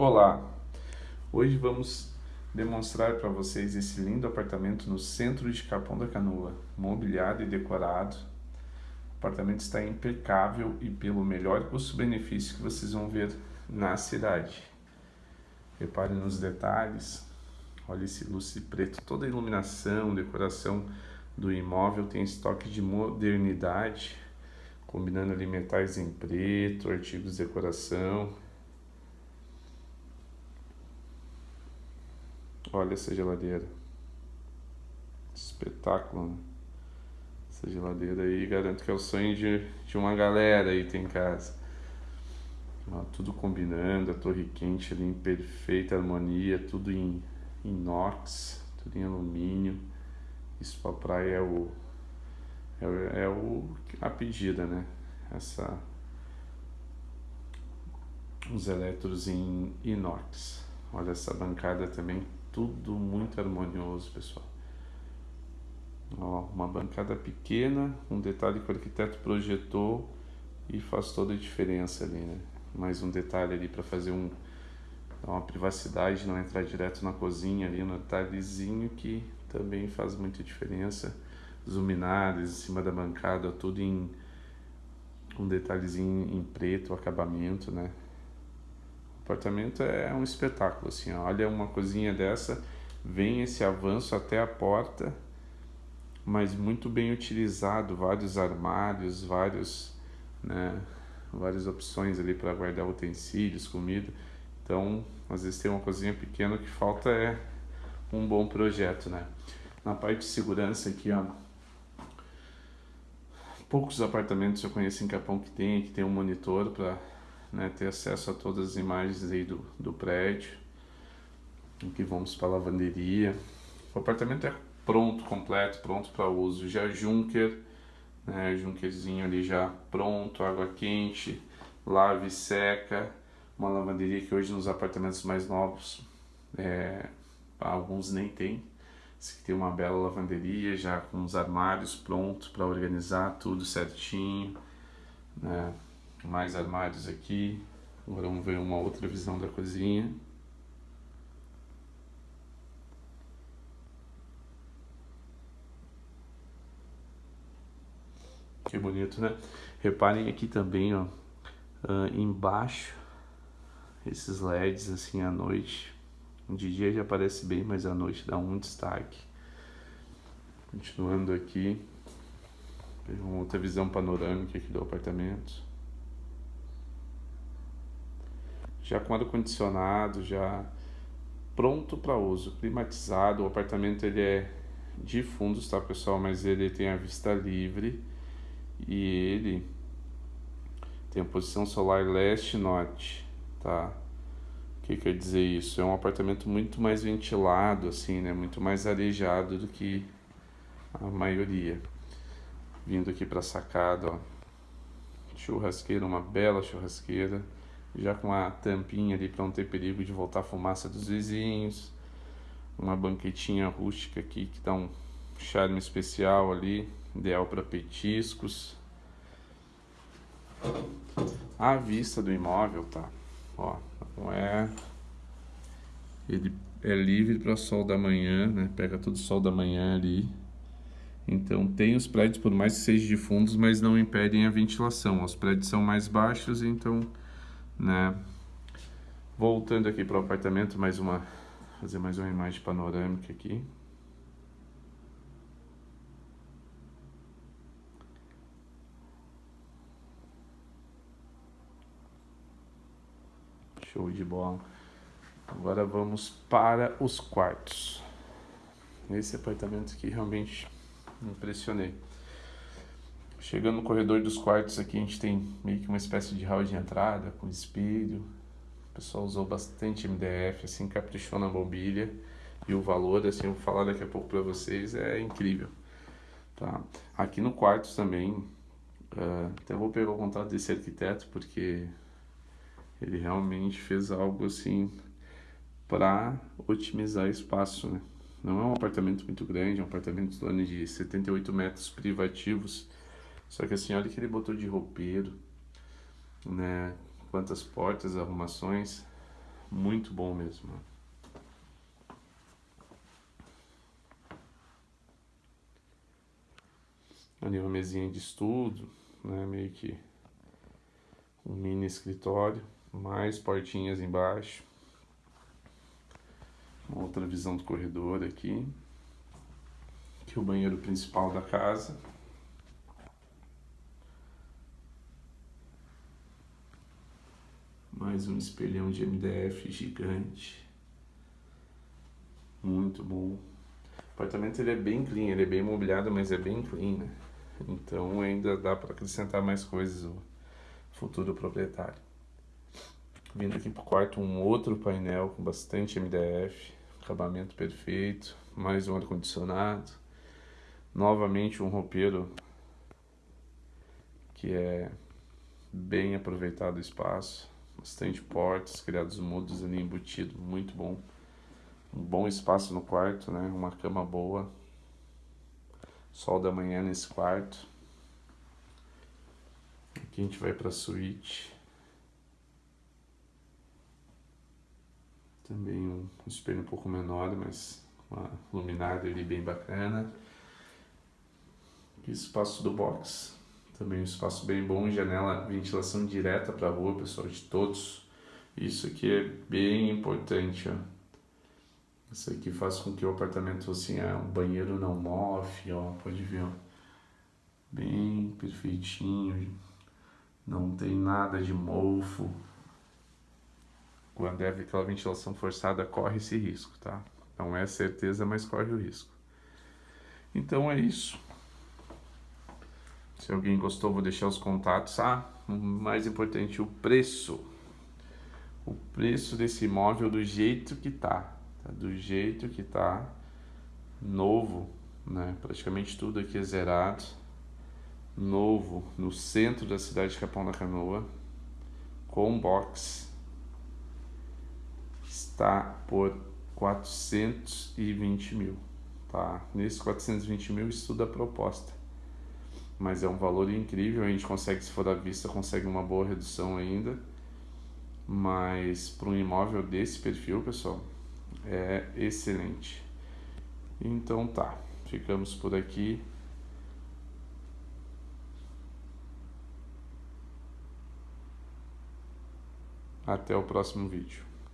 Olá! Hoje vamos demonstrar para vocês esse lindo apartamento no centro de Capão da Canoa, mobiliado e decorado. O apartamento está impecável e pelo melhor custo-benefício que vocês vão ver na cidade. Reparem nos detalhes, olha esse lustre preto, toda a iluminação, decoração do imóvel tem estoque de modernidade, combinando ali metais em preto, artigos de decoração. Olha essa geladeira. Espetáculo, né? Essa geladeira aí, garanto que é o sonho de, de uma galera aí tem em casa. Ó, tudo combinando, a torre quente ali em perfeita harmonia, tudo em inox, tudo em alumínio. Isso para praia é o, é, é o a pedida, né? Essa os eletros em inox. Olha essa bancada também, tudo muito harmonioso, pessoal. Ó, uma bancada pequena, um detalhe que o arquiteto projetou e faz toda a diferença ali, né? Mais um detalhe ali para fazer um uma privacidade, não entrar direto na cozinha ali, um detalhezinho que também faz muita diferença. Os luminares em cima da bancada, tudo em um detalhezinho em preto, acabamento, né? Apartamento é um espetáculo, assim, olha uma cozinha dessa, vem esse avanço até a porta, mas muito bem utilizado, vários armários, vários, né, várias opções ali para guardar utensílios, comida. Então, às vezes tem uma cozinha pequena, o que falta é um bom projeto, né? Na parte de segurança aqui, ó, poucos apartamentos eu conheço em Capão que tem, que tem um monitor para né, ter acesso a todas as imagens aí do, do prédio. Aqui vamos para a lavanderia. O apartamento é pronto, completo, pronto para uso. Já Junker, né, Junkerzinho ali já pronto, água quente, lave seca. Uma lavanderia que hoje nos apartamentos mais novos, é, alguns nem tem. Esse aqui tem uma bela lavanderia já com os armários prontos para organizar tudo certinho. Né? Mais armários aqui. Agora vamos ver uma outra visão da cozinha. Que bonito, né? Reparem aqui também, ó, uh, embaixo, esses LEDs assim à noite de dia já aparece bem, mas à noite dá um destaque. Continuando aqui, uma outra visão panorâmica aqui do apartamento. Já com ar-condicionado, já pronto para uso, climatizado. O apartamento ele é de fundos, tá pessoal? Mas ele tem a vista livre e ele tem a posição solar leste-norte, tá? que quer dizer isso? É um apartamento muito mais ventilado, assim, né? Muito mais arejado do que a maioria. Vindo aqui para a sacada, ó. Churrasqueira, uma bela churrasqueira. Já com a tampinha ali para não ter perigo de voltar a fumaça dos vizinhos. Uma banquetinha rústica aqui que dá um charme especial ali. Ideal para petiscos. A vista do imóvel, tá? Ó, não é... Ele é livre para sol da manhã, né? Pega todo sol da manhã ali. Então tem os prédios, por mais que sejam de fundos, mas não impedem a ventilação. Os prédios são mais baixos, então, né? Voltando aqui para o apartamento, mais uma, fazer mais uma imagem panorâmica aqui. Show de bola. Agora vamos para os quartos. Esse apartamento aqui realmente me impressionei. Chegando no corredor dos quartos aqui, a gente tem meio que uma espécie de hall de entrada com espelho. O pessoal usou bastante MDF, assim, caprichou na mobília. E o valor, assim, eu vou falar daqui a pouco para vocês, é incrível. Tá? Aqui no quarto também, uh, até vou pegar o contato desse arquiteto, porque ele realmente fez algo assim para otimizar espaço, né? Não é um apartamento muito grande, é um apartamento de 78 metros privativos. Só que assim, olha que ele botou de roupeiro, né? Quantas portas, arrumações. muito bom mesmo. Ali uma mesinha de estudo, né, meio que um mini escritório, mais portinhas embaixo. Uma outra visão do corredor aqui. Aqui é o banheiro principal da casa. Mais um espelhão de MDF gigante. Muito bom. O apartamento ele é bem clean, ele é bem mobiliado, mas é bem clean, né? Então ainda dá para acrescentar mais coisas o futuro proprietário. Vindo aqui pro quarto um outro painel com bastante MDF, acabamento perfeito, mais um ar-condicionado Novamente um roupeiro que é bem aproveitado o espaço, bastante portas, criados mudos ali embutido, muito bom. Um bom espaço no quarto, né? Uma cama boa. Sol da manhã nesse quarto. Aqui a gente vai para a suíte. Também um espelho um pouco menor, mas uma luminária ali bem bacana espaço do box, também um espaço bem bom, janela, ventilação direta para a rua, pessoal, de todos. Isso aqui é bem importante, ó. Isso aqui faz com que o apartamento, assim, é, um banheiro não mofe, ó, pode ver, ó. Bem perfeitinho, não tem nada de mofo. Quando é aquela ventilação forçada, corre esse risco, tá? Não é certeza, mas corre o risco. Então é isso. Se alguém gostou, vou deixar os contatos. Ah, o mais importante, o preço. O preço desse imóvel do jeito que tá, tá? do jeito que tá, novo, né? Praticamente tudo aqui é zerado, novo, no centro da cidade de Capão da Canoa, com box, está por 420 mil, tá? Nesses 420 mil estuda a proposta mas é um valor incrível, a gente consegue, se for à vista, consegue uma boa redução ainda, mas para um imóvel desse perfil, pessoal, é excelente. Então tá, ficamos por aqui. Até o próximo vídeo.